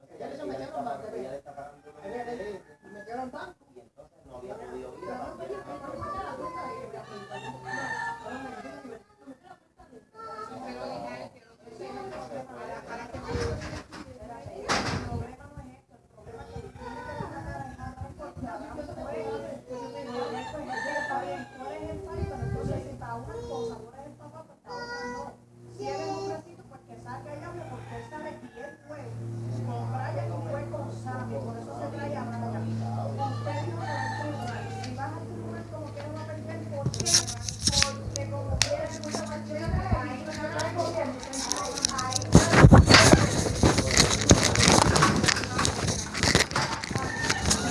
Entonces Ya ella, eso ella me le dieron está más pagando, de ella le está pagando los Me metieron- intereses me metieron en banco. y entonces no había podido ir a cambiar el banco. Si eres hombrecito, pues que salga ella, porque él sabe quién fue. Con Brian no fue con Sammy, por eso se trae a Brian. Usted dijo que va al tribunal. Si vas al tribunal como quieres va a perder, ¿por qué? Porque como quieres mucha macheta, ahí no se trae corriendo. Ahí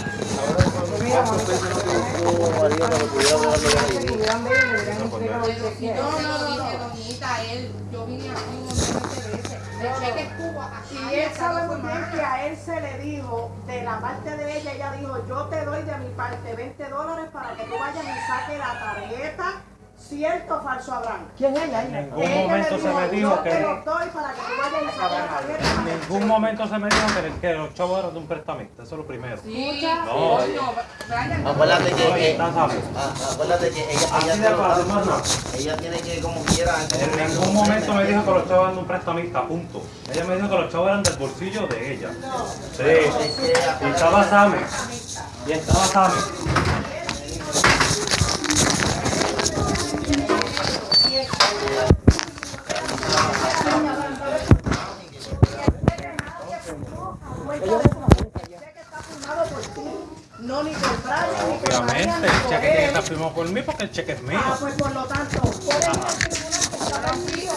¿Cuántos pesos no te buscó María para que pudiera hablar de la No, no, no, dije, doñita, él, yo vine aquí un montón de veces. El cheque estuvo aquí. Y él sabe muy bien que a él se le dijo, de la parte de ella, ella dijo, yo te doy de mi parte 20 dólares para que tú vayas y saques la tarjeta, cierto o falso Abraham. ¿Quién es ella? En ningún Ella momento se me dijo yo te que los doy para que tú vayas y saques la tarjeta. en ningún momento se me dijo que, que los chavos eran de un prestamista, eso es lo primero. Sí, No. Brian, no. Acuérdate que, que- ah, acuérdate que ella, Así ella, de fácil, da, más nada. ella tiene que como quiera. En ningún momento me dijo que los chavos eran de un prestamista, punto. Ella me dijo que los chavos eran del bolsillo de ella. Sí. Que ella- Y estaba Sammy. Y estaba Sammy. Obviamente, el cheque tiene que él. estar firmado por mí porque el cheque es mío. Ah, pues por lo tanto, por eso el. Está perdido.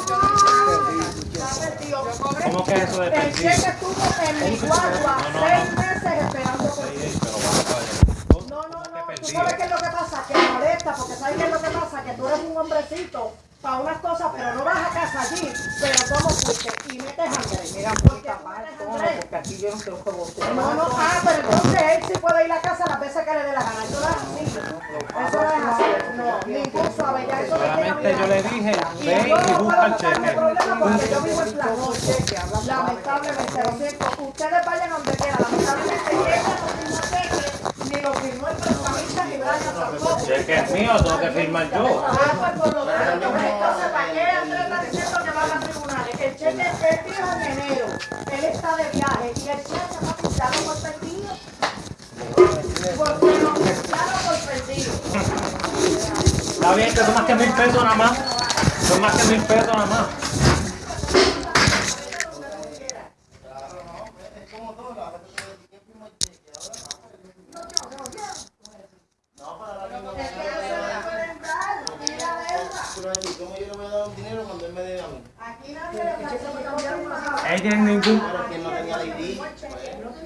¿Cómo que eso de El perdido? cheque estuvo en mi guagua No, no, seis meses esperando por ti. No, no, ¿Cómo que no. Tú sabes qué es lo que pasa, que molesta, porque sabes qué es lo que pasa, que tú eres un hombrecito para unas cosas, pero no vas a casa allí, pero cómo fuiste y metes Andrés. Mira, ¿Por muy metes tono, porque aquí yo no creo que vos No, no, ah, pero entonces él sí puede ir a casa las veces que le dé la gana. Eso no es así. Eso no es así. No, ningún suave, ya eso me queda Solamente yo le dije, y ve yo y no busca puedo el buscarme cheque. yo vivo en Planoche. Lamentablemente, lo siento. Ustedes vayan donde quieran. Lamentablemente, ella no firmó cheque, ni lo firmó el prestamista, ni Brian tampoco. El cheque es mío, tengo que firmar yo. Ah, pues por lo tanto, entonces, ¿para qué Andrés está diciendo que van a tribunales? El cheque él dijo en enero, él está de viaje y el cheque va a pintarlo por perdido. Porque lo pintaron por perdido. Está bien que son más que mil pesos nada más. Son más que mil pesos nada más. Es como todo, la verdad es que ¿quién firmó el cheque? Ahora, No, para la misma Es que no se le pueden dar, y la deuda. Pero así, ¿cómo yo le voy a dar un dinero cuando él me dé a mí? Aquí nadie le está haciendo cambiar un bajado. Ella en ningún. Pero es que él no tenía la ID. pues, Y lamentablemente el padre me lo dijo, pero que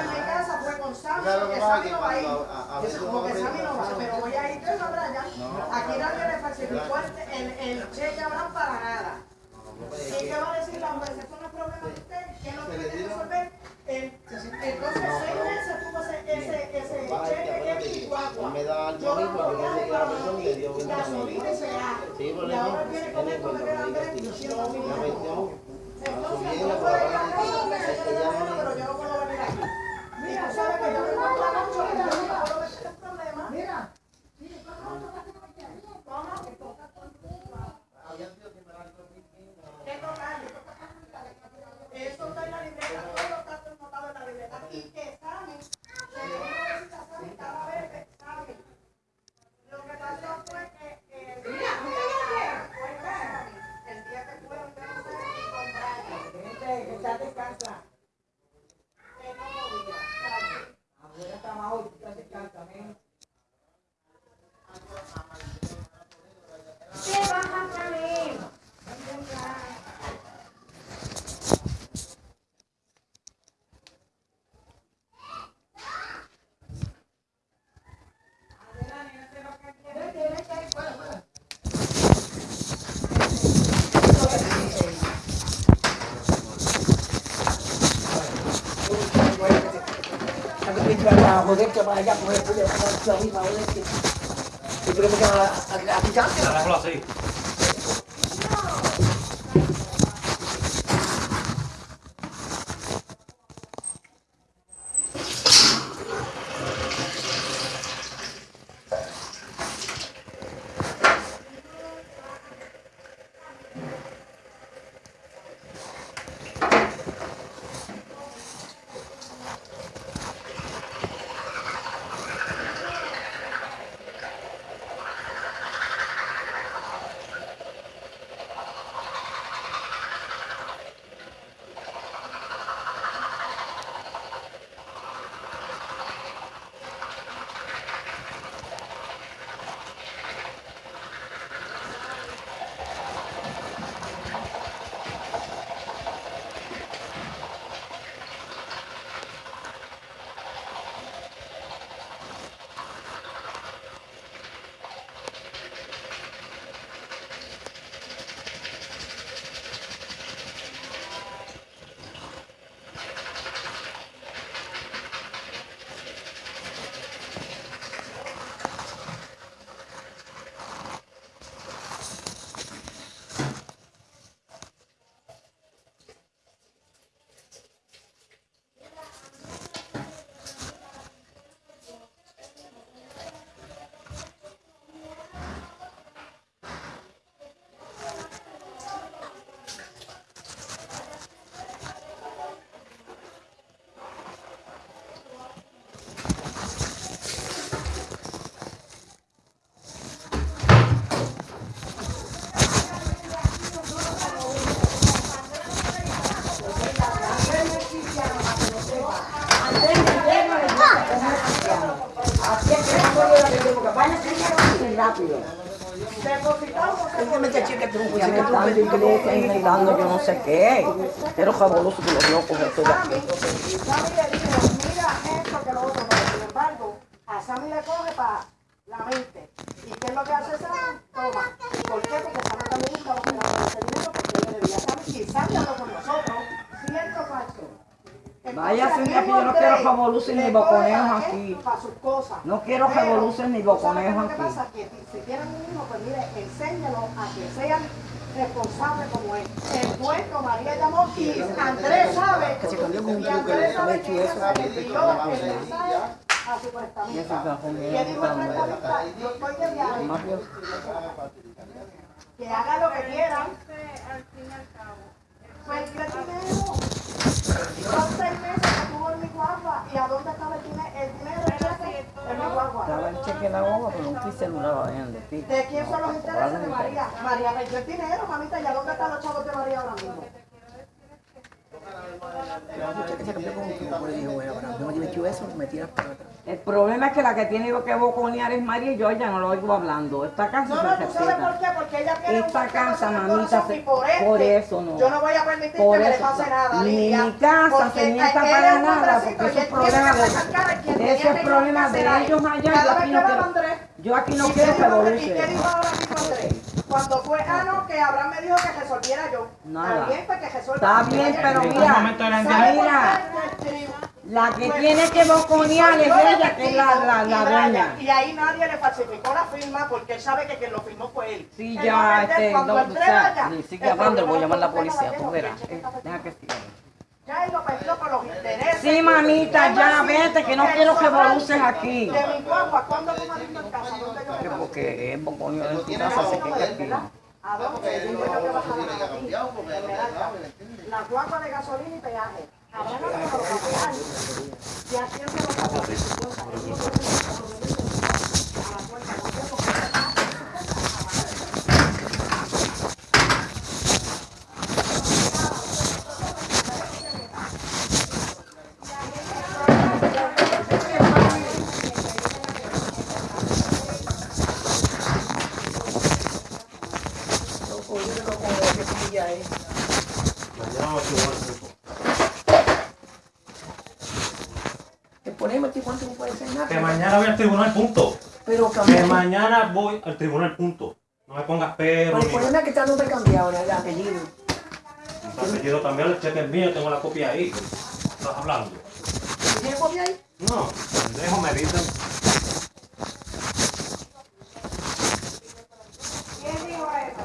en mi casa fue con Sammy, porque que Sammy que no va a ir. a- a Como que Sammy no va, pero voy a ir yo y Brian. Aquí nadie le falsificó el, cheque a Abraham para nada. ¿Y qué va a decir la no es problema de usted. ¿Qué es que tiene que resolver? Entonces, seis meses tuvo ese, cheque en Chihuahua. me da algo Yo mismo, lo yo voy a pensé que la persona le dio dar buena gasolina y Y ahora viene con tiene que me la Entonces, bien, la palabra se venir aquí. Mira, sabes que yo por la noche y yo no me puedo meter en problemas. Mira. ¿Cómo? ¿Qué total? Eso está en la libreta, todo está anotado en la libreta. Y que saben, que yo no necesito saber cada vez que saben. Lo que pasó fue que eh, el día fue examen. el día que fueron, yo no sé si compraron. Gente, echate casa. Que no podía. Afuera está más hoy, echate casa, ven. ¿Qué vas a traer? A joderte para allá, coger el culo, para arriba, joderte. ¿Tú crees que van a, a, a iglesia inventando yo no sé qué. Pero fabuloso que los locos estoy aquí. Esto que lo embargo, a Sammy le coge para la mente. ¿Y qué es lo que hace Sammy? Toma. ¿Por qué? Porque Sammy también esperando ese dinero porque yo le debía a Sammy. Y Sammy habló con nosotros. Vaya, señora, que yo no quiero revoluciones ni boconeos aquí. Para sus cosas. No quiero revoluciones ni ¿tú sabes boconeos lo que aquí. pasa? Que si tienen un hijo, pues mire, enséñalo a que sean responsables como él. El puesto María llamó y Andrés sabe. Que se cambió con un y truco, Andrés le hecho que eso. ella se le envió el mensaje a su Y cajón ¿Qué era dijo el prestamista? Yo estoy de viaje. Que hagan lo que quieran. Pues ¿qué dinero? Son seis meses que tuvo en mi guagua. ¿Y a dónde estaba el cheque en mi guagua. estaba el cheque en la boca, pero un celular vayan de ti. ¿De quién son los intereses de María? María perdió el dinero, mamita. ¿Y a dónde están los chavos de María ahora mismo? Que se cambió con un truco, le dijo, bueno, ahora no me metió eso, me tiras para atrás. El problema es que la que tiene que boconear es María y yo ya no lo oigo hablando. Esta casa No, se no, ¿tú sabes por qué? Porque ella tiene Esta casa, mamita, se- por, este, por eso no. Yo no voy a permitir Por que me le eso, pase nada, ni mi casa se él para nada, porque eso es problema que de- ese es que problema de ellos allá, yo aquí que no quiero- Yo aquí no ¿y quiero qué dijo- ¿Y qué revoluciones. dijo ahora mismo Andrés? Cuando fue, ah, no, que Abraham me dijo que resolviera yo. Nada. Está bien, pues que resuelva. Está bien, pero mira, la que tiene que boconear es ella, que es la, la, la dueña. Y ahí nadie le falsificó la firma porque él sabe que quien lo firmó fue él. Sí, Él ya, va a vender este, cuando no, él o entrega sea, ya, ni sigue el hablando, le voy a llamar a la policía, tú que verás. el Eh, Deja que siga. Ya él lo perdió por los intereses. Sí, mamita, ya, vete, que no quiero el revoluces sobrante aquí. De mi guagua, ¿cuándo tú me en casa? ¿Dónde yo Que Porque es boconio de tu casa, se queda aquí. ¿A dónde? Que que. La guagua de gasolina y peaje. Habrá no pagar. ¿Y a quién se lo paga? A la puerta, ¿por qué? Porque Mañana vamos a tribunal punto. Te ponemos aquí cuánto no puede hacer nada. Que mañana voy al tribunal punto. Pero Que cambiar. mañana voy al tribunal punto. No me pongas pero ni poneme que está nombre cambiado, el apellido. Mi apellido cambiar el cheque es mío, tengo la copia ahí. ¿Estás hablando? ¿Tiene copia ahí? No, dejo me dicen. ¿Quién dijo eso?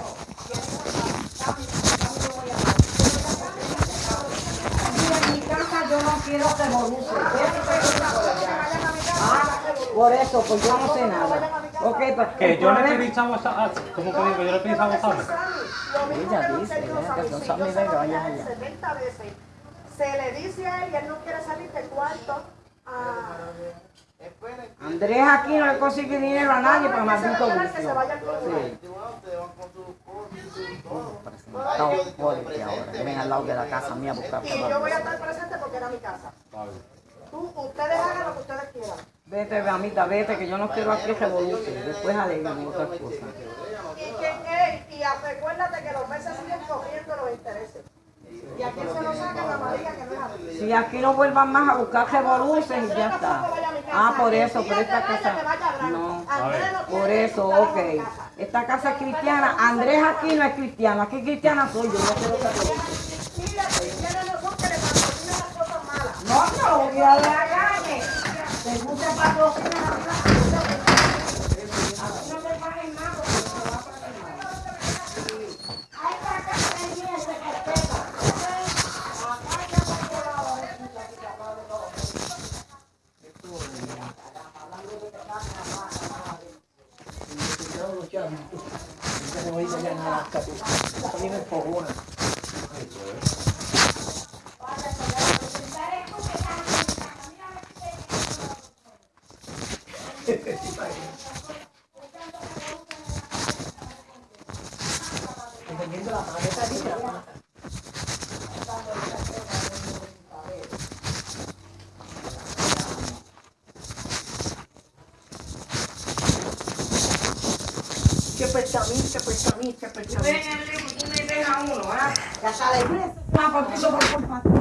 Mira, en mi casa yo no quiero revoluces. Ah, por eso, pues yo no sé nada. Ok, pues Que yo le pedí chavo a ¿Cómo que digo? Yo le pedí chavo a Sammy. Lo mismo Ella que dice, Sammy, que sabe yo de se lo que vaya dije a él allá. 70 veces. Se le dice a él y él no quiere salir del cuarto. Ah, Andrés aquí no le consigue dinero a nadie para no, que se maldito vicio. vaya al tribunal. el tribunal, ustedes van con sus cosas y sus todo. Estamos pobres que ahora, ven al lado de la casa mía a buscar Y yo voy a estar presente porque era mi casa. Tú, ustedes hagan lo que ustedes quieran. Vete, mamita, vete, que yo no quiero aquí revoluciones. Después alegan otras cosas. Y, y recuérdate que los meses siguen cogiendo los intereses. Y a quién se lo sacan a María que no es a ti. Si aquí no vuelvan más a buscar revoluciones y ya está. Ah, por eso, por esta casa. No. Por eso, ok. Esta casa es cristiana. Andrés aquí no es cristiano. Aquí cristiana soy yo. No quiero cristianas no son que le patrocinan 何だ? Dependiendo de la maleta, dice la maleta. Que pertamín, que pertamín, que pertamín. Ven, Enrique, tú me dejas uno, ¿ah? Ya sale. Ah, por piso, por culpa.